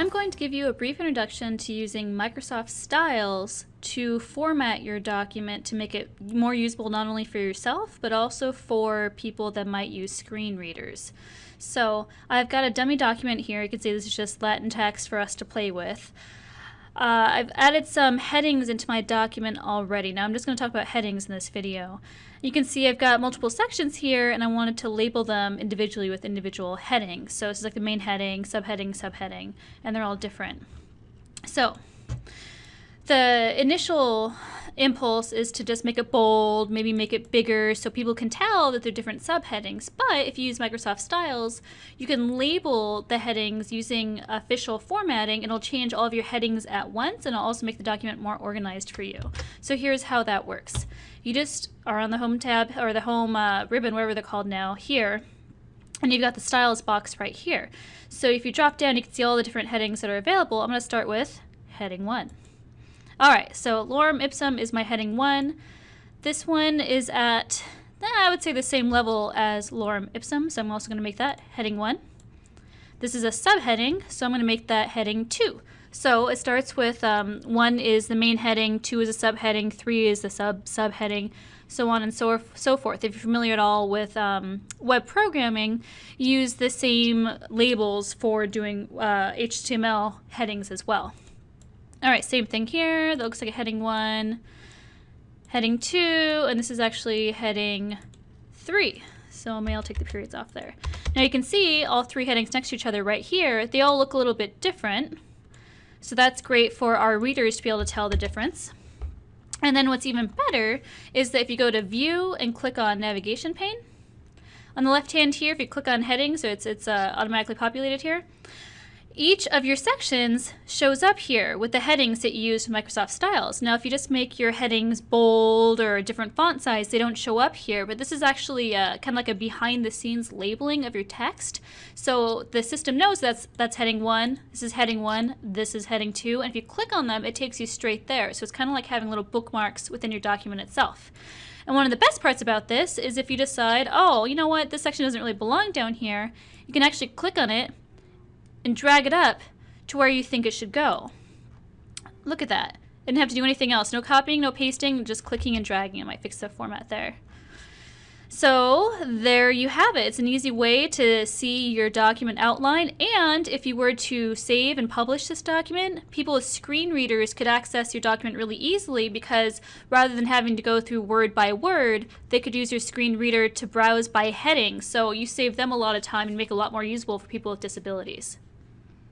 I'm going to give you a brief introduction to using Microsoft Styles to format your document to make it more usable not only for yourself but also for people that might use screen readers. So I've got a dummy document here. You can see this is just Latin text for us to play with. Uh, I've added some headings into my document already. Now I'm just going to talk about headings in this video. You can see I've got multiple sections here and I wanted to label them individually with individual headings. So this is like the main heading, subheading, subheading, and they're all different. So the initial impulse is to just make it bold, maybe make it bigger so people can tell that they're different subheadings. But if you use Microsoft Styles, you can label the headings using official formatting. It'll change all of your headings at once and it'll also make the document more organized for you. So here's how that works. You just are on the home tab or the home uh, ribbon, whatever they're called now, here. And you've got the styles box right here. So if you drop down, you can see all the different headings that are available. I'm going to start with heading 1. Alright, so lorem ipsum is my heading 1. This one is at, I would say the same level as lorem ipsum, so I'm also going to make that heading 1. This is a subheading, so I'm going to make that heading 2. So it starts with um, 1 is the main heading, 2 is a subheading, 3 is the sub subheading, so on and so, so forth. If you're familiar at all with um, web programming, use the same labels for doing uh, HTML headings as well. All right, same thing here. That looks like a heading one, heading two, and this is actually heading three. So maybe I'll take the periods off there. Now you can see all three headings next to each other right here. They all look a little bit different. So that's great for our readers to be able to tell the difference. And then what's even better is that if you go to view and click on navigation pane, on the left hand here, if you click on heading, so it's, it's uh, automatically populated here, each of your sections shows up here with the headings that you use in Microsoft Styles. Now, if you just make your headings bold or a different font size, they don't show up here, but this is actually uh, kind of like a behind-the-scenes labeling of your text. So the system knows that's, that's heading 1, this is heading 1, this is heading 2, and if you click on them, it takes you straight there. So it's kind of like having little bookmarks within your document itself. And one of the best parts about this is if you decide, oh, you know what, this section doesn't really belong down here, you can actually click on it and drag it up to where you think it should go. Look at that. I didn't have to do anything else. No copying, no pasting, just clicking and dragging. It might fix the format there. So there you have it. It's an easy way to see your document outline and if you were to save and publish this document, people with screen readers could access your document really easily because rather than having to go through word by word, they could use your screen reader to browse by heading. So you save them a lot of time and make it a lot more usable for people with disabilities.